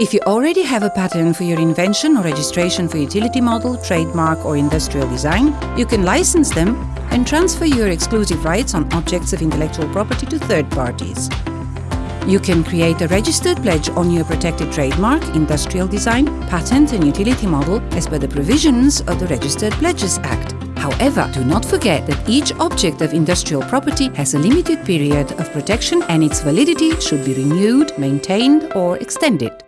If you already have a patent for your invention or registration for utility model, trademark or industrial design, you can license them and transfer your exclusive rights on objects of intellectual property to third parties. You can create a registered pledge on your protected trademark, industrial design, patent and utility model as per the provisions of the Registered Pledges Act. However, do not forget that each object of industrial property has a limited period of protection and its validity should be renewed, maintained or extended.